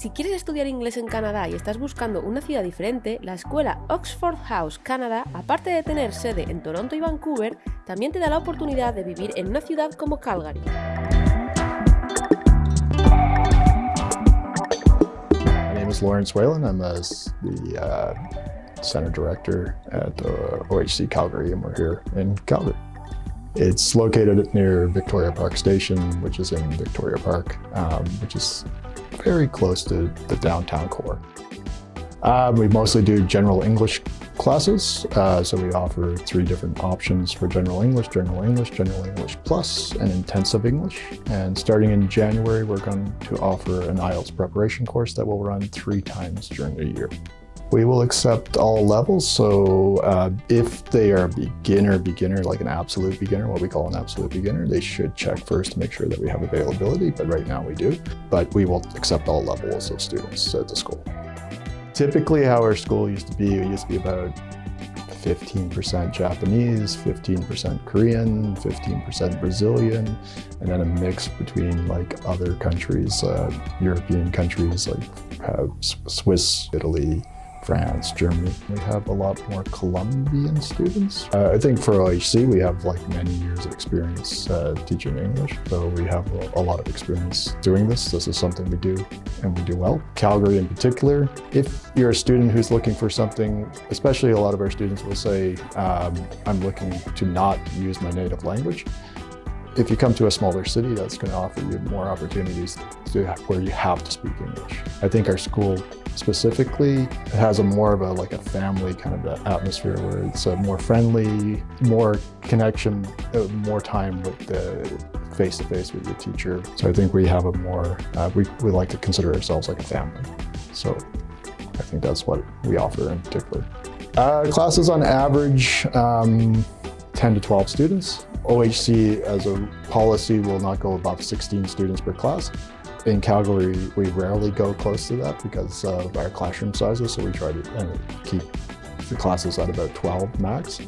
Si quieres estudiar inglés en Canadá y estás buscando una ciudad diferente, la escuela Oxford House Canada, aparte de tener sede en Toronto y Vancouver, también te da la oportunidad de vivir en una ciudad como Calgary. My name is Lawrence Whalen. I'm the uh, Center Director at uh, OHC Calgary, and we're here in Calgary. It's located near Victoria Park Station, which is in Victoria Park, um, which is very close to the downtown core. Um, we mostly do general English classes, uh, so we offer three different options for general English, general English, general English plus, and intensive English. And starting in January, we're going to offer an IELTS preparation course that will run three times during the year. We will accept all levels, so uh, if they are beginner, beginner, like an absolute beginner, what we call an absolute beginner, they should check first to make sure that we have availability, but right now we do. But we will accept all levels of students at the school. Typically how our school used to be, it used to be about 15% Japanese, 15% Korean, 15% Brazilian, and then a mix between like other countries, uh, European countries like uh, Swiss, Italy, France, Germany. We have a lot more Colombian students. Uh, I think for OHC, we have like many years of experience uh, teaching English. So we have a, a, lot of experience doing this. This is something we do and we do well. Calgary in particular, if you're a student who's looking for something, especially a lot of our students will say, um, I'm looking to not use my native language. If you come to a smaller city, that's going to offer you more opportunities to where you have to speak English. I think our school specifically it has a more of a like a family kind of atmosphere where it's a more friendly, more connection, uh, more time with the face-to-face -face with your teacher. So I think we have a more, uh, we, we like to consider ourselves like a family. So I think that's what we offer in particular. Uh, classes on average, um, 10 to 12 students. OHC as a policy will not go above 16 students per class. In Calgary, we rarely go close to that because of our classroom sizes, so we try to keep the classes at about 12 max.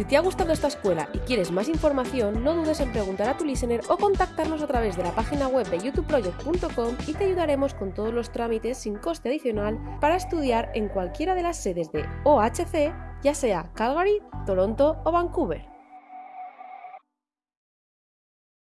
Si te ha gustado esta escuela y quieres más información, no dudes en preguntar a tu listener o contactarnos a través de la página web de youtubeproject.com y te ayudaremos con todos los trámites sin coste adicional para estudiar en cualquiera de las sedes de OHC, ya sea Calgary, Toronto o Vancouver.